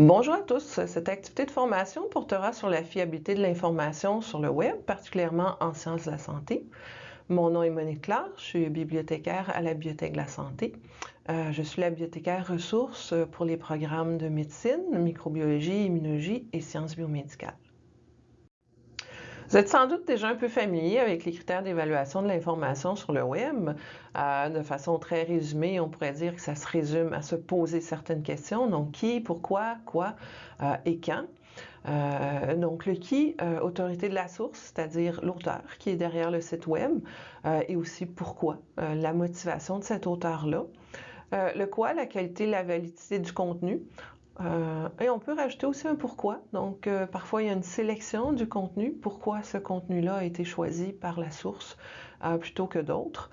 Bonjour à tous. Cette activité de formation portera sur la fiabilité de l'information sur le web, particulièrement en sciences de la santé. Mon nom est Monique Clark, je suis bibliothécaire à la Bibliothèque de la Santé. Euh, je suis la bibliothécaire ressource pour les programmes de médecine, microbiologie, immunologie et sciences biomédicales. Vous êtes sans doute déjà un peu familier avec les critères d'évaluation de l'information sur le web. Euh, de façon très résumée, on pourrait dire que ça se résume à se poser certaines questions. Donc, qui, pourquoi, quoi euh, et quand. Euh, donc, le qui, autorité de la source, c'est-à-dire l'auteur qui est derrière le site web, et aussi pourquoi, la motivation de cet auteur-là. le quoi, la qualité, la validité du contenu. Euh, et on peut rajouter aussi un pourquoi. Donc, euh, parfois, il y a une sélection du contenu. Pourquoi ce contenu-là a été choisi par la source euh, plutôt que d'autres?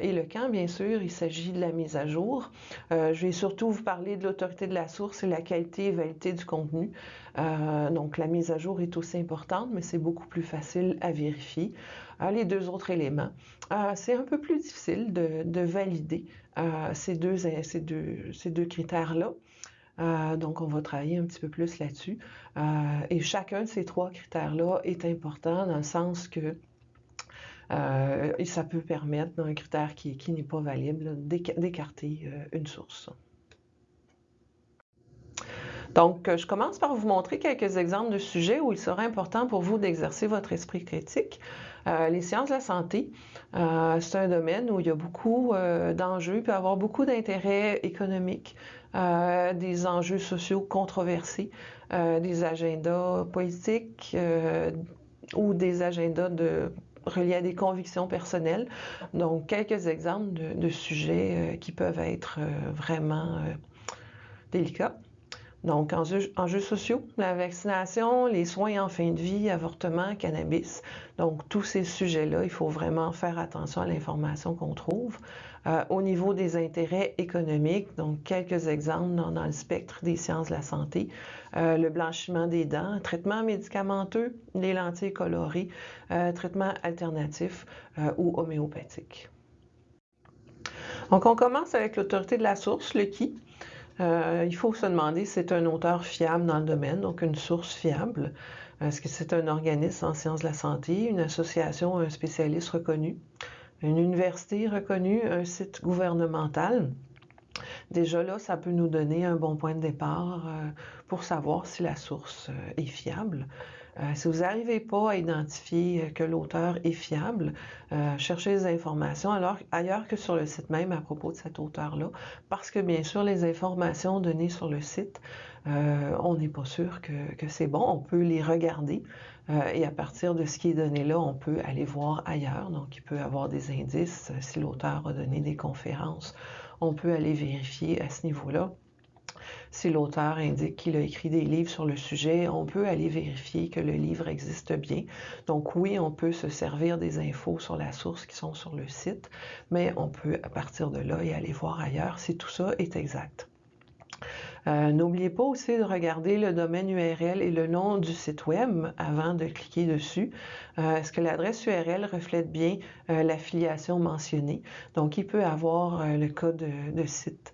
et le quand, bien sûr, il s'agit de la mise à jour. je vais surtout vous parler de l'autorité de la source et la qualité et validité du contenu. donc, la mise à jour est aussi importante, mais c'est beaucoup plus facile à vérifier. les deux autres éléments, c'est un peu plus difficile de, valider ces deux, ces deux, ces deux critères-là. Euh, donc, on va travailler un petit peu plus là-dessus. Euh, et chacun de ces trois critères-là est important dans le sens que euh, ça peut permettre, dans un critère qui, n'est pas valide, d'écarter une source. Donc, je commence par vous montrer quelques exemples de sujets où il sera important pour vous d'exercer votre esprit critique. les sciences de la santé, c'est un domaine où il y a beaucoup d'enjeux, il peut avoir beaucoup d'intérêts économiques, euh, des enjeux sociaux controversés, euh, des agendas politiques euh, ou des agendas reliés à des convictions personnelles. Donc, quelques exemples de, sujets qui peuvent être vraiment délicats. Donc, enjeux, sociaux, la vaccination, les soins en fin de vie, avortement, cannabis. Donc, tous ces sujets-là, il faut vraiment faire attention à l'information qu'on trouve. Euh, au niveau des intérêts économiques, donc quelques exemples dans, le spectre des sciences de la santé, euh, le blanchiment des dents, traitement médicamenteux, les lentilles colorées, euh, traitement alternatif ou homéopathique. Donc, on commence avec l'autorité de la source, le qui. Il faut se demander si c'est un auteur fiable dans le domaine, donc une source fiable. Est-ce que c'est un organisme en sciences de la santé, une association, un spécialiste reconnu? une université reconnue, un site gouvernemental? Déjà là, ça peut nous donner un bon point de départ euh, pour savoir si la source euh, est fiable. Euh, si vous n'arrivez pas à identifier que l'auteur est fiable, cherchez des informations ailleurs que sur le site même à propos de cet auteur-là, parce que bien sûr, les informations données sur le site, on n'est pas sûr que, c'est bon. On peut les regarder, euh, et à partir de ce qui est donné là, on peut aller voir ailleurs. Donc, il peut y avoir des indices. Si l'auteur a donné des conférences, on peut aller vérifier à ce niveau-là. Si l'auteur indique qu'il a écrit des livres sur le sujet, on peut aller vérifier que le livre existe bien. Donc oui, on peut se servir des infos sur la source qui sont sur le site, mais on peut à partir de là y aller voir ailleurs si tout ça est exact. Euh, n'oubliez pas aussi de regarder le domaine URL et le nom du site web avant de cliquer dessus. Euh, est-ce que l'adresse URL reflète bien euh, l'affiliation mentionnée? Donc, il peut avoir le cas de, site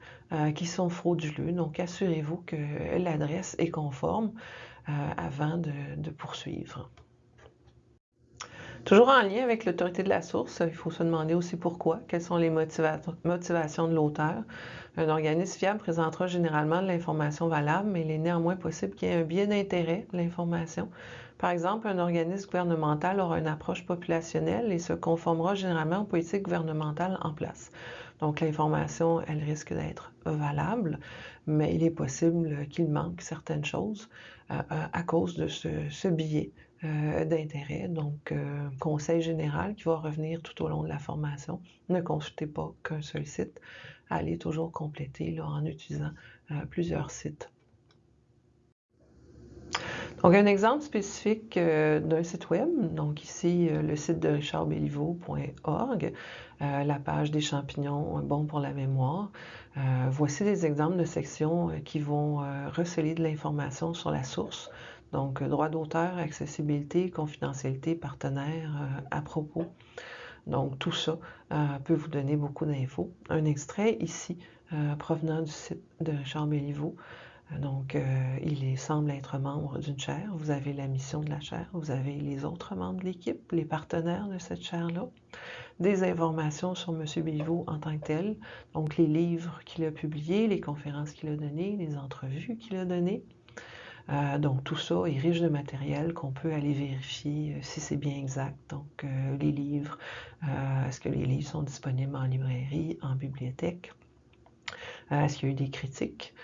qui sont frauduleux. Donc, assurez-vous que l'adresse est conforme avant de poursuivre. Toujours en lien avec l'autorité de la source, il faut se demander aussi pourquoi, quelles sont les motivations de l'auteur. Un organisme fiable présentera généralement de l'information valable, mais il est néanmoins possible qu'il y ait un biais d'intérêt de l'information. Par exemple, un organisme gouvernemental aura une approche populationnelle et se conformera généralement aux politiques gouvernementales en place. Donc, l'information, elle risque d'être valable, mais il est possible qu'il manque certaines choses euh, euh, à cause de ce biais euh, d'intérêt. Donc, euh, conseil général qui va revenir tout au long de la formation. Ne consultez pas qu'un seul site. Allez toujours compléter là, en utilisant plusieurs sites. Donc, un exemple spécifique d'un site web. Donc, ici, le site de richardbeliveau.org, la page des champignons bon pour la mémoire. voici des exemples de sections qui vont receler de l'information sur la source. Donc, euh, droit d'auteur, accessibilité, confidentialité, partenaire, euh, à propos. Donc, tout ça euh, peut vous donner beaucoup d'infos. Un extrait ici, provenant du site de Richard Béliveau. Donc, il semble être membre d'une chaire. Vous avez la mission de la chaire. Vous avez les autres membres de l'équipe, les partenaires de cette chaire-là. Des informations sur M. Béliveau en tant que tel. Donc, les livres qu'il a publiés, les conférences qu'il a données, les entrevues qu'il a données. Euh, donc tout ça est riche de matériel qu'on peut aller vérifier euh, si c'est bien exact. Donc euh, les livres, est-ce que les livres sont disponibles en librairie, en bibliothèque? Est-ce qu'il y a eu des critiques?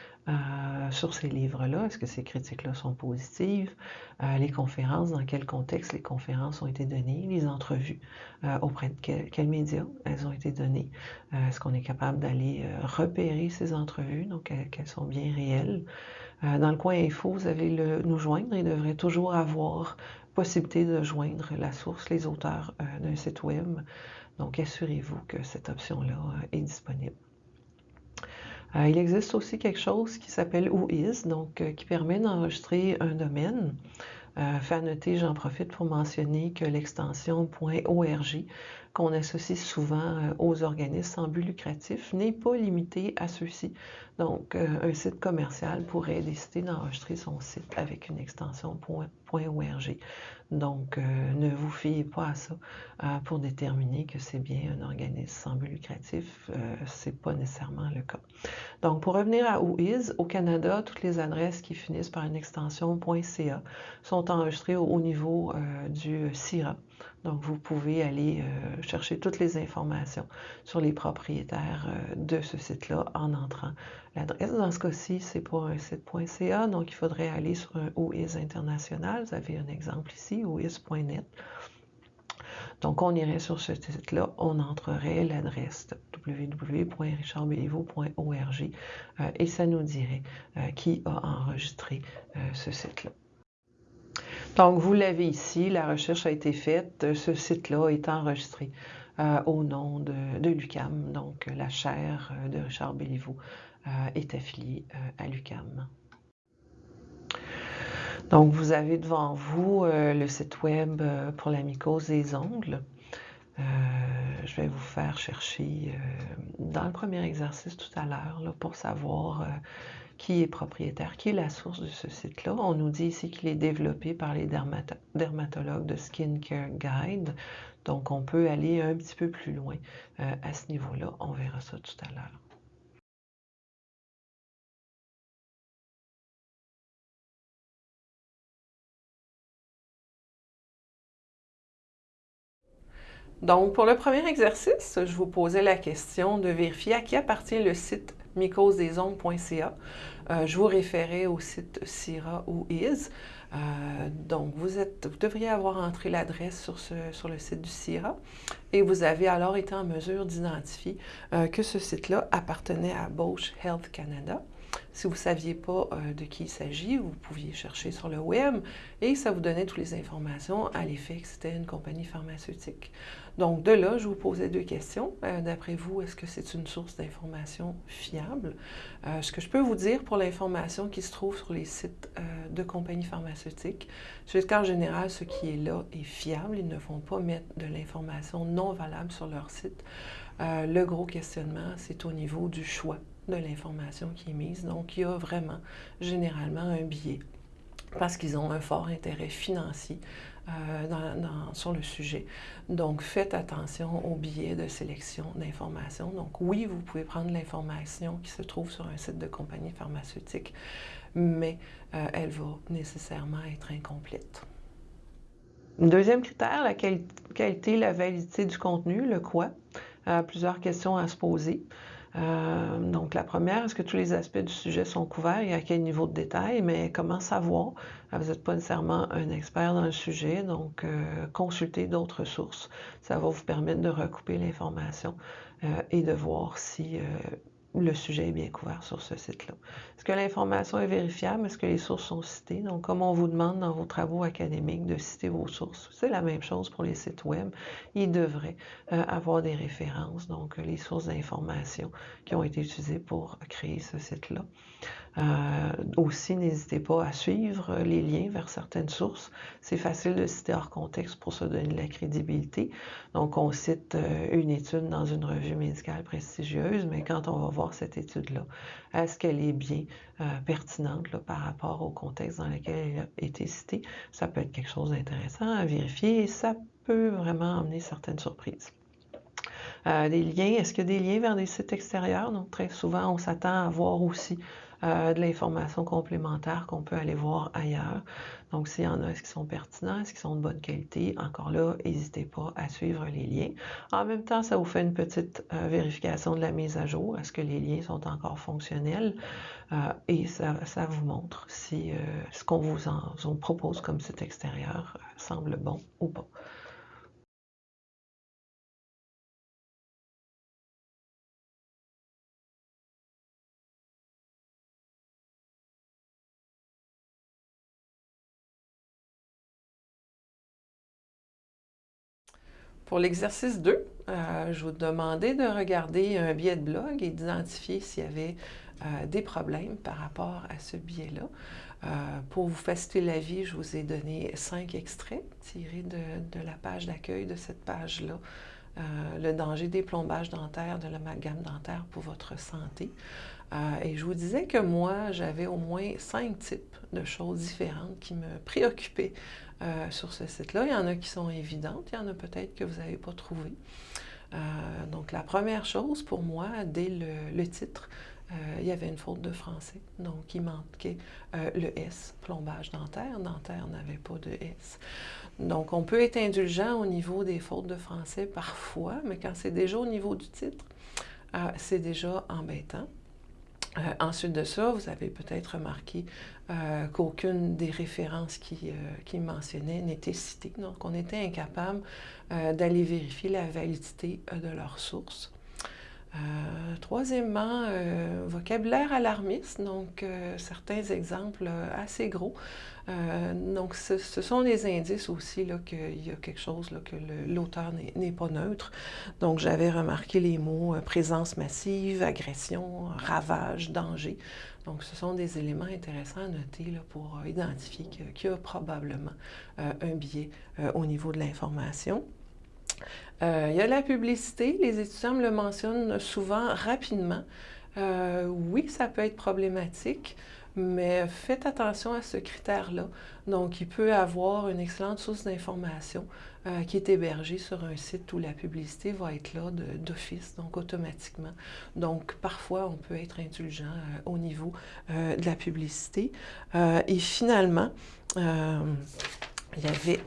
Sur ces livres-là? Est-ce que ces critiques-là sont positives? les conférences, dans quel contexte les conférences ont été données? Les entrevues, auprès de quels médias elles ont été données? Est-ce qu'on est capable d'aller repérer ces entrevues, donc qu'elles sont bien réelles? Euh, dans le coin info, vous avez le nous joindre. Il devrait toujours avoir possibilité de joindre la source, les auteurs euh, d'un site web. Donc, assurez-vous que cette option-là euh, est disponible. Il existe aussi quelque chose qui s'appelle WhoIs, donc qui permet d'enregistrer un domaine. fait à noter, j'en profite pour mentionner que l'extension .org qu'on associe souvent aux organismes sans but lucratif n'est pas limitée à ceux-ci. Donc, euh, un site commercial pourrait décider d'enregistrer son site avec une extension .org. Donc, euh, ne vous fiez pas à ça euh, pour déterminer que c'est bien un organisme sans but lucratif. Ce n'est pas nécessairement le cas. Donc, pour revenir à WhoIs, au Canada, toutes les adresses qui finissent par une extension .ca sont enregistrées au, niveau du CIRA. Donc, vous pouvez aller chercher toutes les informations sur les propriétaires de ce site-là en entrant L'adresse dans ce cas-ci, c'est pas un site.ca, donc il faudrait aller sur un OIS international. Vous avez un exemple ici, OIS.net. Donc, on irait sur ce site-là, on entrerait l'adresse www.richardbeliveau.org euh, et ça nous dirait euh, qui a enregistré euh, ce site-là. Donc, vous l'avez ici, la recherche a été faite, ce site-là est enregistré au nom de, l'UCAM, donc la chaire de Richard Béliveau est affilié euh, à l'UCAM. Donc, vous avez devant vous euh, le site web pour la mycose des ongles. je vais vous faire chercher dans le premier exercice tout à l'heure pour savoir qui est propriétaire, qui est la source de ce site-là. On nous dit ici qu'il est développé par les dermatologues de Skincare Guide. Donc, on peut aller un petit peu plus loin à ce niveau-là. On verra ça tout à l'heure. Donc, pour le premier exercice, je vous posais la question de vérifier à qui appartient le site mycosesongles.ca. Euh, je vous référais au site CIRA ou IS. Euh, donc, vous, devriez avoir entré l'adresse sur, le site du CIRA et vous avez alors été en mesure d'identifier euh, que ce site-là appartenait à Bosch Health Canada. Si vous ne saviez pas euh, de qui il s'agit, vous pouviez chercher sur le web et ça vous donnait toutes les informations à l'effet que c'était une compagnie pharmaceutique. Donc, de là, je vous posais deux questions. Euh, d'après vous, est-ce que c'est une source d'information fiable? Euh, ce que je peux vous dire pour l'information qui se trouve sur les sites de compagnies pharmaceutiques, c'est qu'en général, ce qui est là est fiable. Ils ne vont pas mettre de l'information non valable sur leur site. le gros questionnement, c'est au niveau du choix de l'information qui est mise. Donc, il y a vraiment généralement un biais parce qu'ils ont un fort intérêt financier euh, sur le sujet. Donc, faites attention au biais de sélection d'informations. Donc, oui, vous pouvez prendre l'information qui se trouve sur un site de compagnie pharmaceutique, mais euh, elle va nécessairement être incomplète. Deuxième critère, la qualité, la validité du contenu, le quoi. Euh, plusieurs questions à se poser. Euh, donc, la première, est-ce que tous les aspects du sujet sont couverts et à quel niveau de détail? Mais comment savoir? Euh, vous n'êtes pas nécessairement un expert dans le sujet, donc euh, consultez d'autres sources. Ça va vous permettre de recouper l'information et de voir si le sujet est bien couvert sur ce site-là. Est-ce que l'information est vérifiable? Est-ce que les sources sont citées? Donc, comme on vous demande dans vos travaux académiques de citer vos sources, c'est la même chose pour les sites web. Ils devraient euh, avoir des références, donc les sources d'information qui ont été utilisées pour créer ce site-là. Euh, aussi, n'hésitez pas à suivre les liens vers certaines sources. C'est facile de citer hors contexte pour se donner de la crédibilité. Donc, on cite euh, une étude dans une revue médicale prestigieuse, mais quand on va voir cette étude-là. Est-ce qu'elle est bien pertinente par rapport au contexte dans lequel elle a été citée? Ça peut être quelque chose d'intéressant à vérifier et ça peut vraiment amener certaines surprises. Euh, des liens, est-ce qu'il y a des liens vers des sites extérieurs? Donc, très souvent, on s'attend à voir aussi euh, de l'information complémentaire qu'on peut aller voir ailleurs. Donc, s'il y en a, est-ce qu'ils sont pertinents, est-ce qu'ils sont de bonne qualité? Encore là, n'hésitez pas à suivre les liens. En même temps, ça vous fait une petite euh, vérification de la mise à jour. Est-ce que les liens sont encore fonctionnels? et ça, vous montre si ce qu'on vous, vous propose comme site extérieur semble bon ou pas. Pour l'exercice 2, euh, je vous demandais de regarder un billet de blog et d'identifier s'il y avait euh, des problèmes par rapport à ce billet-là. Euh, pour vous faciliter la vie, je vous ai donné cinq extraits tirés de, de la page d'accueil de cette page-là. le danger des plombages dentaires, de l'amalgame dentaire pour votre santé. et je vous disais que moi, j'avais au moins cinq types de choses différentes qui me préoccupaient euh, sur ce site-là. Il y en a qui sont évidentes, il y en a peut-être que vous n'avez pas trouvé. Euh, donc, la première chose pour moi, dès le, titre, euh, il y avait une faute de français. Donc, il manquait le S, plombage dentaire. Dentaire n'avait pas de S. Donc, on peut être indulgent au niveau des fautes de français parfois, mais quand c'est déjà au niveau du titre, c'est déjà embêtant. Euh, ensuite de ça, vous avez peut-être remarqué euh, qu'aucune des références qui, euh, mentionnaient n'était citée. Donc, on était incapable d'aller vérifier la validité de leurs sources. troisièmement, vocabulaire alarmiste, donc certains exemples assez gros. Donc, ce, sont des indices aussi qu'il y a quelque chose, là, que l'auteur n'est pas neutre. Donc, j'avais remarqué les mots présence massive, agression, ravage, danger. Donc, ce sont des éléments intéressants à noter là, pour identifier qu'il y a probablement un biais au niveau de l'information. Euh, il y a la publicité, les étudiants me le mentionnent souvent rapidement. Euh, oui, ça peut être problématique, mais faites attention à ce critère-là. Donc, il peut avoir une excellente source d'information euh, qui est hébergée sur un site où la publicité va être là d'office, donc automatiquement. Donc, parfois, on peut être indulgent au niveau de la publicité. et finalement, il y avait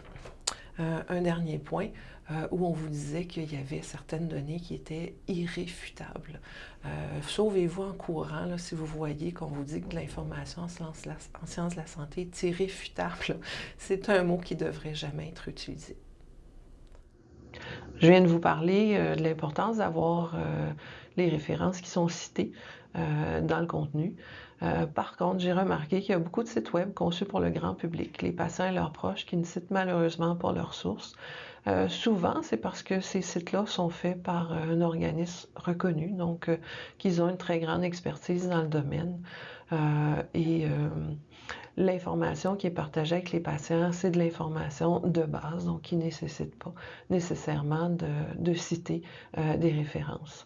un dernier point. Euh, où on vous disait qu'il y avait certaines données qui étaient irréfutables. Euh, sauvez-vous en courant si vous voyez qu'on vous dit que l'information en sciences de la santé est irréfutable. C'est un mot qui ne devrait jamais être utilisé. Je viens de vous parler euh, de l'importance d'avoir les références qui sont citées dans le contenu. par contre, j'ai remarqué qu'il y a beaucoup de sites web conçus pour le grand public, les patients et leurs proches, qui ne citent malheureusement pas leurs sources. Euh, souvent, c'est parce que ces sites-là sont faits par euh, un organisme reconnu, donc euh, qu'ils ont une très grande expertise dans le domaine. et l'information qui est partagée avec les patients, c'est de l'information de base, donc qui ne nécessite pas nécessairement de citer des références.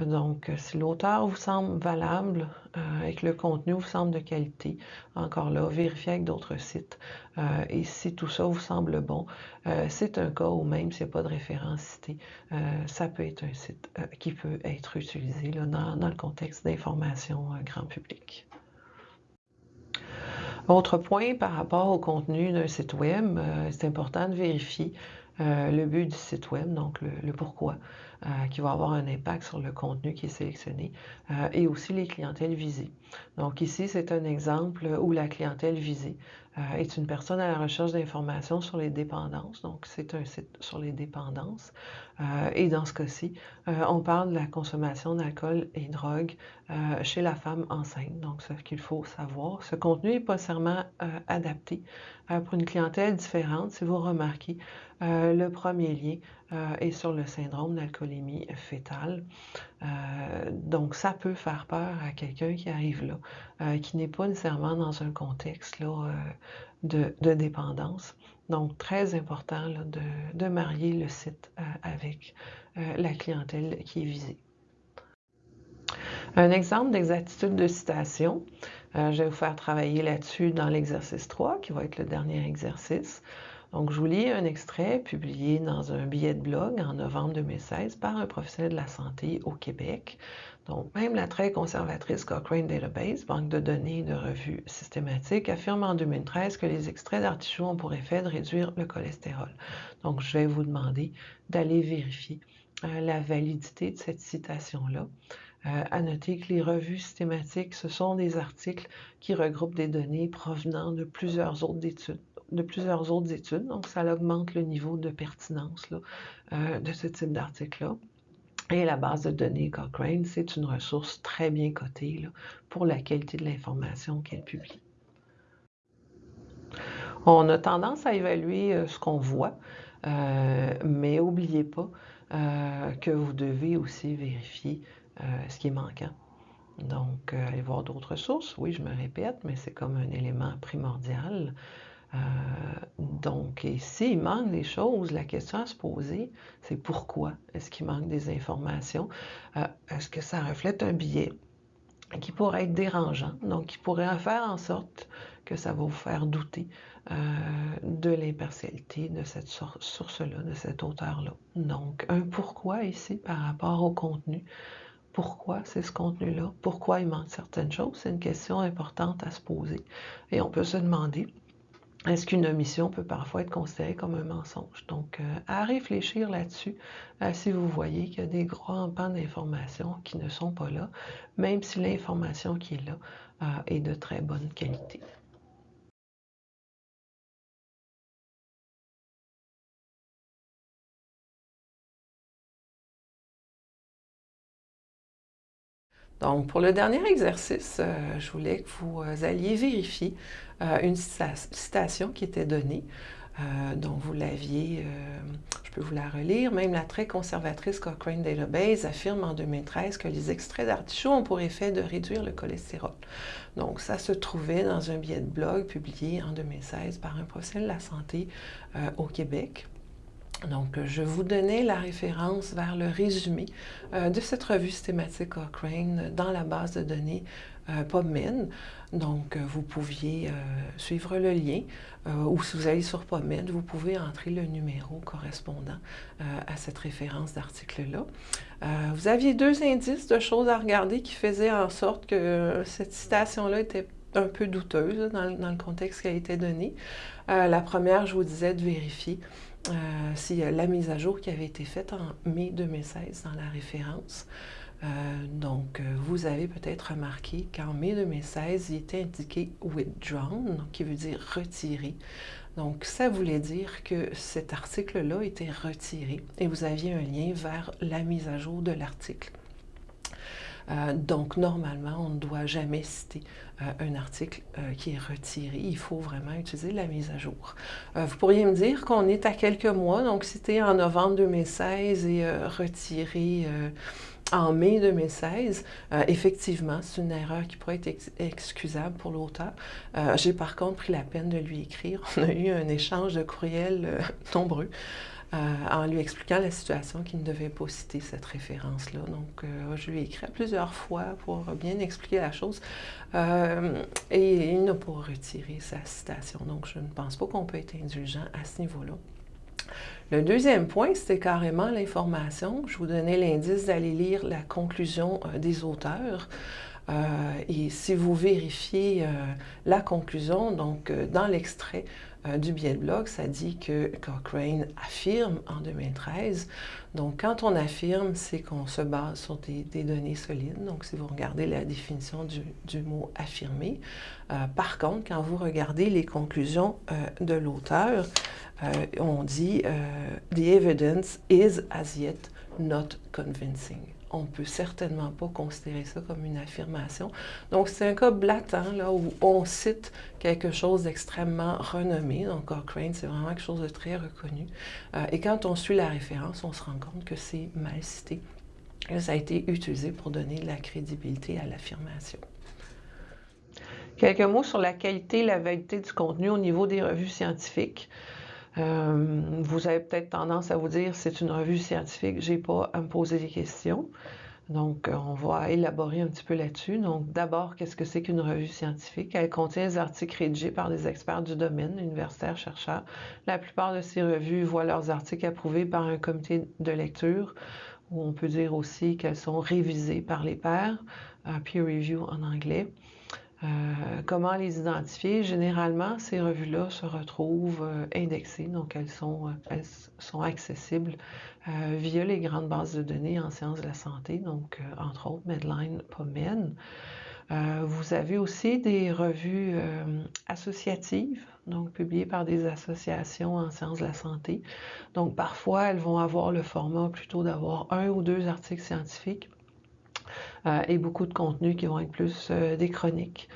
Donc, euh, si l'auteur vous semble valable euh, et que le contenu vous semble de qualité, encore là, vérifiez avec d'autres sites. Euh, et si tout ça vous semble bon, c'est un cas où même s'il n'y a pas de référence citée, ça peut être un site qui peut être utilisé dans, le contexte d'information grand public. Autre point par rapport au contenu d'un site web, c'est important de vérifier le but du site web, donc le pourquoi. Euh, qui va avoir un impact sur le contenu qui est sélectionné euh, et aussi les clientèles visées. Donc ici, c'est un exemple où la clientèle visée euh, est une personne à la recherche d'informations sur les dépendances. Donc c'est un site sur les dépendances. et dans ce cas-ci, on parle de la consommation d'alcool et drogue chez la femme enceinte. Donc ce qu'il faut savoir, ce contenu n'est pas nécessairement adapté pour une clientèle différente. Si vous remarquez, le premier lien est sur le syndrome d'alcoolémie fétale. Euh, donc, ça peut faire peur à quelqu'un qui arrive là, euh, qui n'est pas nécessairement dans un contexte là, euh, de, dépendance. Donc, très important de, marier le site avec la clientèle qui est visée. Un exemple d'exactitude de citation, euh, je vais vous faire travailler là-dessus dans l'exercice 3, qui va être le dernier exercice. Donc, je vous lis un extrait publié dans un billet de blog en novembre 2016 par un professionnel de la santé au Québec. Donc, même la très conservatrice Cochrane Database, banque de données de revues systématiques, affirme en 2013 que les extraits d'artichauts ont pour effet de réduire le cholestérol. Donc, je vais vous demander d'aller vérifier euh, la validité de cette citation-là. Euh, à noter que les revues systématiques, ce sont des articles qui regroupent des données provenant de plusieurs autres études de plusieurs autres études, donc ça augmente le niveau de pertinence euh, de ce type d'article-là. Et la base de données Cochrane, c'est une ressource très bien cotée pour la qualité de l'information qu'elle publie. On a tendance à évaluer euh, ce qu'on voit, euh, mais n'oubliez pas que vous devez aussi vérifier ce qui est manquant. Donc, aller voir d'autres sources, oui, je me répète, mais c'est comme un élément primordial. Euh, donc, s'il manque des choses, la question à se poser, c'est pourquoi est-ce qu'il manque des informations? Euh, est-ce que ça reflète un biais qui pourrait être dérangeant, donc qui pourrait faire en sorte que ça va vous faire douter euh, de l'impartialité de cette source-là, de cet auteur-là. Donc, un pourquoi ici par rapport au contenu. Pourquoi c'est ce contenu-là? Pourquoi il manque certaines choses? C'est une question importante à se poser. Et on peut se demander, est-ce qu'une omission peut parfois être considérée comme un mensonge? Donc, euh, à réfléchir là-dessus, euh, si vous voyez qu'il y a des grands pans d'informations qui ne sont pas là, même si l'information qui est là euh, est de très bonne qualité. Donc, pour le dernier exercice, je voulais que vous alliez vérifier euh, une citation qui était donnée. donc, vous l'aviez, je peux vous la relire, même la très conservatrice Cochrane Database affirme en 2013 que les extraits d'artichaut ont pour effet de réduire le cholestérol. Donc, ça se trouvait dans un billet de blog publié en 2016 par un professionnel de la santé au Québec. Donc, je vous donnais la référence vers le résumé euh, de cette revue systématique Cochrane dans la base de données euh, PubMed. Donc, euh, vous pouviez suivre le lien ou si vous allez sur PubMed, vous pouvez entrer le numéro correspondant à cette référence d'article-là. vous aviez deux indices de choses à regarder qui faisaient en sorte que cette citation-là était un peu douteuse dans, le contexte qui a été donné. la première, je vous disais de vérifier euh, c'est la mise à jour qui avait été faite en mai 2016 dans la référence. Euh, donc, euh, vous avez peut-être remarqué qu'en mai 2016, il était indiqué withdrawn, qui veut dire retiré. Donc, ça voulait dire que cet article-là était retiré et vous aviez un lien vers la mise à jour de l'article. Euh, donc, normalement, on ne doit jamais citer un article qui est retiré. Il faut vraiment utiliser la mise à jour. vous pourriez me dire qu'on est à quelques mois, donc cité en novembre 2016 et retiré en mai 2016. effectivement, c'est une erreur qui pourrait être excusable pour l'auteur. J'ai par contre pris la peine de lui écrire. On a eu un échange de courriels nombreux. Euh, en lui expliquant la situation qu'il ne devait pas citer cette référence-là. Donc, euh, je lui ai écrit plusieurs fois pour bien expliquer la chose euh, et il n'a pas retiré sa citation. Donc, je ne pense pas qu'on peut être indulgent à ce niveau-là. Le deuxième point, c'était carrément l'information. Je vous donnais l'indice d'aller lire la conclusion des auteurs. et si vous vérifiez la conclusion, donc dans l'extrait, euh, du billet de blog, ça dit que Cochrane affirme en 2013. Donc, quand on affirme, c'est qu'on se base sur des, données solides. Donc, si vous regardez la définition du, mot affirmer. Euh, par contre, quand vous regardez les conclusions euh, de l'auteur, on dit The evidence is as yet not convincing on ne peut certainement pas considérer ça comme une affirmation. Donc, c'est un cas blatant là, où on cite quelque chose d'extrêmement renommé. Donc, Cochrane, c'est vraiment quelque chose de très reconnu. Euh, et quand on suit la référence, on se rend compte que c'est mal cité. Ça a été utilisé pour donner de la crédibilité à l'affirmation. Quelques mots sur la qualité et la validité du contenu au niveau des revues scientifiques. Euh, vous avez peut-être tendance à vous dire c'est une revue scientifique, j'ai pas à me poser des questions. Donc, on va élaborer un petit peu là-dessus. Donc, d'abord, qu'est-ce que c'est qu'une revue scientifique? Elle contient des articles rédigés par des experts du domaine, universitaires, chercheurs. La plupart de ces revues voient leurs articles approuvés par un comité de lecture, ou on peut dire aussi qu'elles sont révisées par les pairs, peer review en anglais. Euh, comment les identifier? Généralement, ces revues-là se retrouvent euh, indexées, donc elles sont, euh, accessibles via les grandes bases de données en sciences de la santé, donc entre autres Medline, PubMed. vous avez aussi des revues associatives, donc publiées par des associations en sciences de la santé. Donc parfois, elles vont avoir le format plutôt d'avoir un ou deux articles scientifiques et beaucoup de contenus qui vont être plus euh, des chroniques,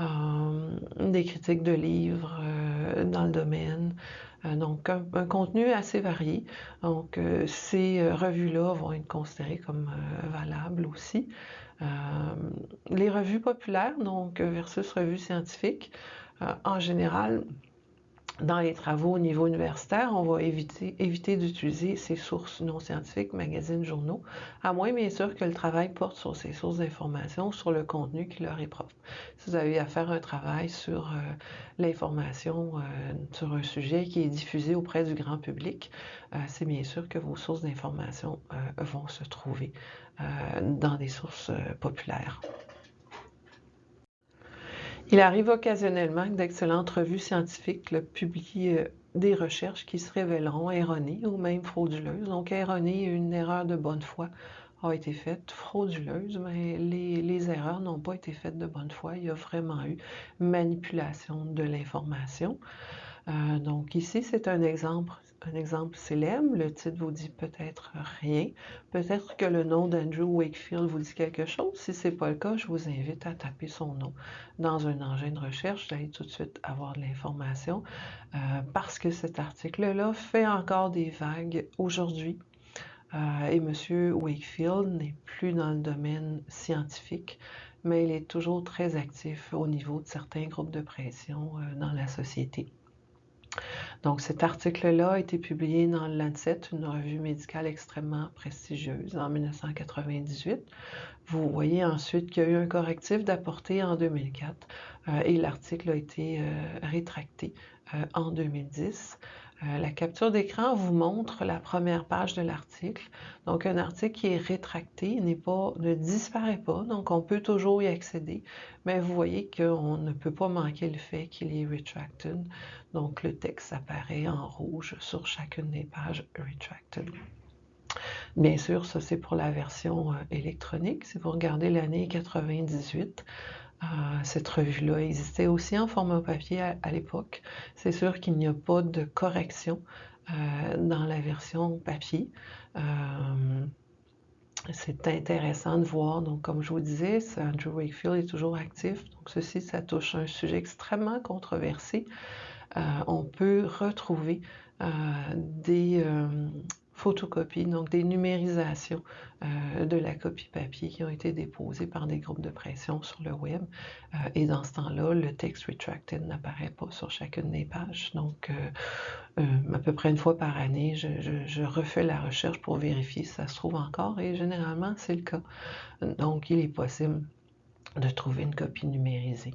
euh, des critiques de livres dans le domaine. donc, un, contenu assez varié. Donc, ces revues-là vont être considérées comme valables aussi. les revues populaires, donc versus revues scientifiques, en général, dans les travaux au niveau universitaire, on va éviter, d'utiliser ces sources non scientifiques, magazines, journaux, à moins bien sûr que le travail porte sur ces sources d'information, sur le contenu qui leur est propre. Si vous avez à faire un travail sur euh, l'information euh, sur un sujet qui est diffusé auprès du grand public, euh, c'est bien sûr que vos sources d'information vont se trouver dans des sources populaires. Il arrive occasionnellement que d'excellentes revues scientifiques publient euh, des recherches qui se révéleront erronées ou même frauduleuses. Donc, erronées, une erreur de bonne foi a été faite, frauduleuse, mais les, les erreurs n'ont pas été faites de bonne foi. Il y a vraiment eu manipulation de l'information. Euh, donc ici, c'est un exemple, un exemple célèbre. Le titre vous dit peut-être rien. Peut-être que le nom d'Andrew Wakefield vous dit quelque chose. Si ce n'est pas le cas, je vous invite à taper son nom dans un engin de recherche. Allez tout de suite avoir de l'information euh, parce que cet article-là fait encore des vagues aujourd'hui. Euh, et M. Wakefield n'est plus dans le domaine scientifique, mais il est toujours très actif au niveau de certains groupes de pression dans la société. Donc, cet article-là a été publié dans le Lancet, une revue médicale extrêmement prestigieuse, en 1998. Vous voyez ensuite qu'il y a eu un correctif d'apporter en 2004 euh, et l'article a été euh, rétracté euh, en 2010. Euh, la capture d'écran vous montre la première page de l'article. Donc, un article qui est rétracté ne disparaît pas, donc on peut toujours y accéder, mais vous voyez qu'on ne peut pas manquer le fait qu'il est retracted. Donc, le texte apparaît en rouge sur chacune des pages retracted. Bien sûr, ça c'est pour la version euh, électronique. Si vous regardez l'année 98, cette revue-là existait aussi en format papier à, l'époque. C'est sûr qu'il n'y a pas de correction euh, dans la version papier. Euh, c'est intéressant de voir. Donc, comme je vous disais, Andrew Wakefield est toujours actif. Donc, ceci, ça touche un sujet extrêmement controversé. Euh, on peut retrouver des, photocopies, donc des numérisations euh, de la copie papier qui ont été déposées par des groupes de pression sur le web. Euh, et dans ce temps-là, le texte retracted n'apparaît pas sur chacune des pages. Donc, euh, à peu près une fois par année, je, refais la recherche pour vérifier si ça se trouve encore et généralement, c'est le cas. Donc, il est possible de trouver une copie numérisée.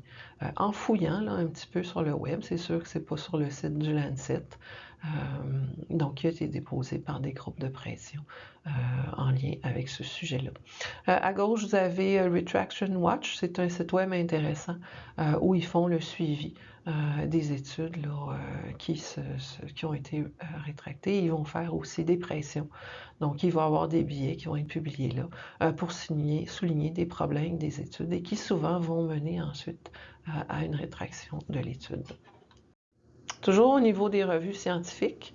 en fouillant là, un petit peu sur le web, c'est sûr que ce n'est pas sur le site du Lancet, donc, qui a été déposé par des groupes de pression euh, en lien avec ce sujet-là. Euh, à gauche, vous avez Retraction Watch. C'est un site web intéressant où ils font le suivi des études qui, ont été rétractées. Ils vont faire aussi des pressions. Donc, il va y avoir des billets qui vont être publiés là pour souligner, des problèmes des études et qui souvent vont mener ensuite à une rétraction de l'étude. Toujours au niveau des revues scientifiques.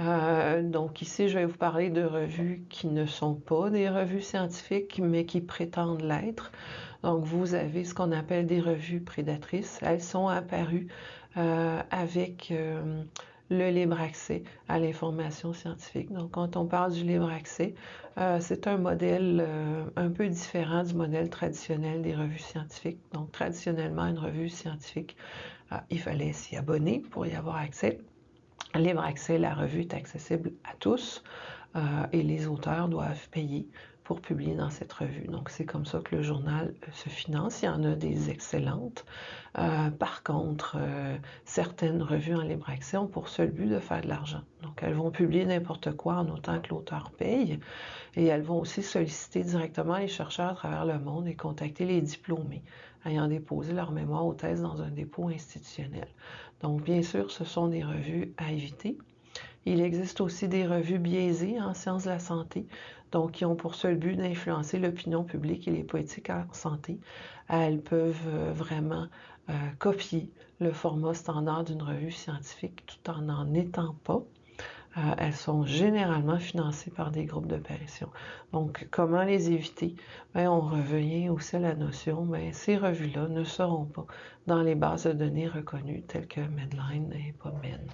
Euh, donc ici, je vais vous parler de revues qui ne sont pas des revues scientifiques, mais qui prétendent l'être. Donc vous avez ce qu'on appelle des revues prédatrices. Elles sont apparues euh, avec euh, le libre accès à l'information scientifique. Donc quand on parle du libre accès, c'est un modèle un peu différent du modèle traditionnel des revues scientifiques. Donc traditionnellement, une revue scientifique il fallait s'y abonner pour y avoir accès. Libre accès, la revue est accessible à tous euh, et les auteurs doivent payer pour publier dans cette revue. Donc, c'est comme ça que le journal se finance. Il y en a des excellentes. par contre, certaines revues en libre accès ont pour seul but de faire de l'argent. Donc, elles vont publier n'importe quoi en autant que l'auteur paye. Et elles vont aussi solliciter directement les chercheurs à travers le monde et contacter les diplômés ayant déposé leur mémoire ou thèse dans un dépôt institutionnel. Donc, bien sûr, ce sont des revues à éviter. Il existe aussi des revues biaisées en sciences de la santé, donc qui ont pour seul but d'influencer l'opinion publique et les politiques en santé. Elles peuvent euh, vraiment euh, copier le format standard d'une revue scientifique tout en n'en étant pas. Euh, elles sont généralement financées par des groupes de parution. Donc, comment les éviter? Bien, on revient aussi à la notion, bien, ces revues-là ne seront pas dans les bases de données reconnues telles que Medline et PubMed.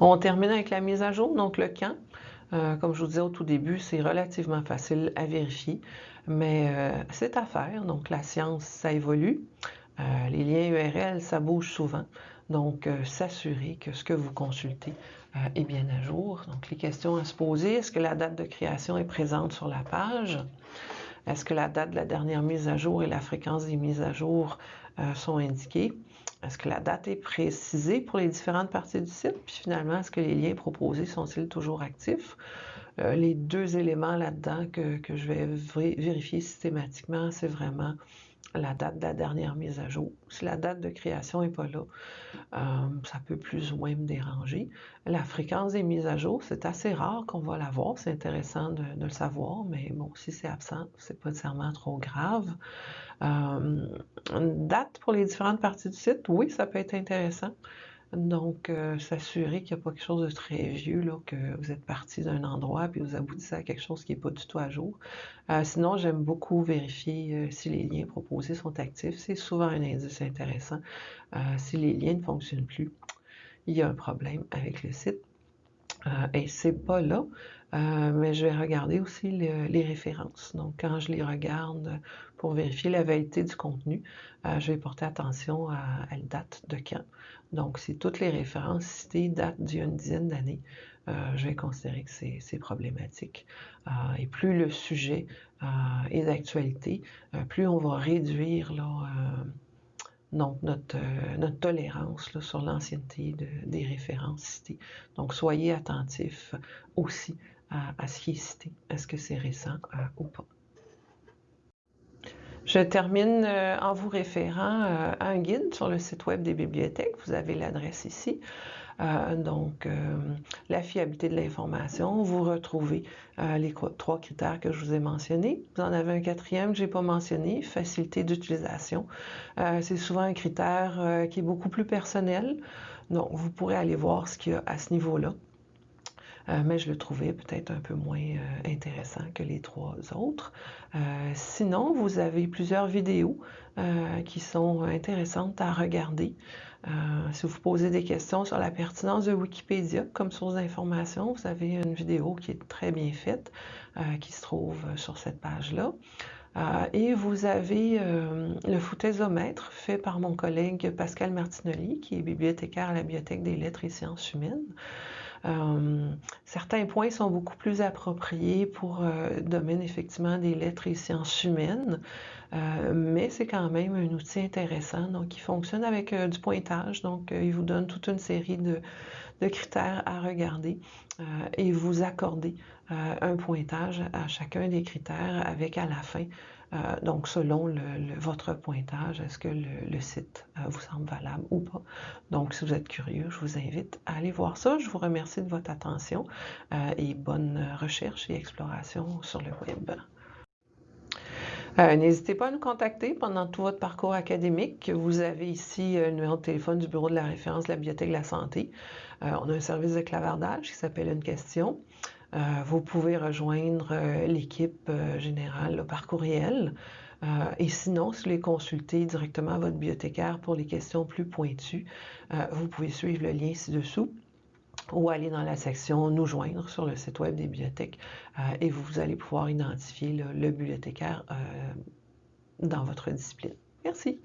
On termine avec la mise à jour, donc le camp. Euh, comme je vous disais au tout début, c'est relativement facile à vérifier, mais euh, c'est à faire. Donc, la science, ça évolue. les liens URL, ça bouge souvent. Donc, euh, s'assurer que ce que vous consultez euh, est bien à jour. Donc, les questions à se poser, est-ce que la date de création est présente sur la page? Est-ce que la date de la dernière mise à jour et la fréquence des mises à jour euh, sont indiquées? Est-ce que la date est précisée pour les différentes parties du site? Puis finalement, est-ce que les liens proposés sont-ils toujours actifs? les deux éléments là-dedans que, que, je vais vérifier systématiquement, c'est vraiment la date de la dernière mise à jour. Si la date de création n'est pas là, euh, ça peut plus ou moins me déranger. La fréquence des mises à jour, c'est assez rare qu'on va la voir. C'est intéressant de, le savoir, mais bon, si c'est absent, c'est pas nécessairement trop grave. Euh, une date pour les différentes parties du site, oui, ça peut être intéressant. Donc, euh, s'assurer qu'il n'y a pas quelque chose de très vieux, que vous êtes parti d'un endroit puis vous aboutissez à quelque chose qui n'est pas du tout à jour. Euh, sinon, j'aime beaucoup vérifier euh, si les liens proposés sont actifs. C'est souvent un indice intéressant. si les liens ne fonctionnent plus, il y a un problème avec le site. Et c'est pas là, mais je vais regarder aussi les références. Donc, quand je les regarde pour vérifier la validité du contenu, je vais porter attention à, la date de quand. Donc, si toutes les références citées datent d'il y a une dizaine d'années, euh, je vais considérer que c'est problématique. Euh, et plus le sujet euh, est d'actualité, plus on va réduire notre, tolérance sur l'ancienneté des références citées. Donc, soyez attentifs aussi à ce qui est cité. Est-ce que c'est récent ou pas? Je termine euh, en vous référant euh, à un guide sur le site web des bibliothèques. Vous avez l'adresse ici. Euh, donc, la fiabilité de l'information. Vous retrouvez les trois critères que je vous ai mentionnés. Vous en avez un quatrième je n'ai pas mentionné, facilité d'utilisation. C'est souvent un critère qui est beaucoup plus personnel. Donc, vous pourrez aller voir ce qu'il y a à ce niveau-là. Euh, mais je le trouvais peut-être un peu moins euh, intéressant que les trois autres. Euh, sinon, vous avez plusieurs vidéos qui sont intéressantes à regarder. Si vous posez des questions sur la pertinence de Wikipédia comme source d'information, vous avez une vidéo qui est très bien faite, qui se trouve sur cette page-là. et vous avez le foutaisomètre fait par mon collègue Pascal Martinelli, qui est bibliothécaire à la Bibliothèque des lettres et sciences humaines. Euh, certains points sont beaucoup plus appropriés pour euh, le domaine effectivement des lettres et sciences humaines, euh, mais c'est quand même un outil intéressant. Donc, il fonctionne avec du pointage. Donc, il vous donne toute une série de, critères à regarder et vous accorder un pointage à chacun des critères avec à la fin euh, donc, selon votre pointage, est-ce que le, site euh, vous semble valable ou pas? Donc, si vous êtes curieux, je vous invite à aller voir ça. Je vous remercie de votre attention euh, et bonne recherche et exploration sur le web. N'hésitez pas à nous contacter pendant tout votre parcours académique. Vous avez ici le numéro de téléphone du bureau de la référence de la Bibliothèque de la Santé. on a un service de clavardage qui s'appelle Une question. Euh, vous pouvez rejoindre euh, l'équipe euh, générale par courriel. et sinon, si vous voulez consulter directement votre bibliothécaire pour les questions plus pointues, vous pouvez suivre le lien ci-dessous ou aller dans la section Nous joindre sur le site web des bibliothèques et vous allez pouvoir identifier le bibliothécaire dans votre discipline. Merci.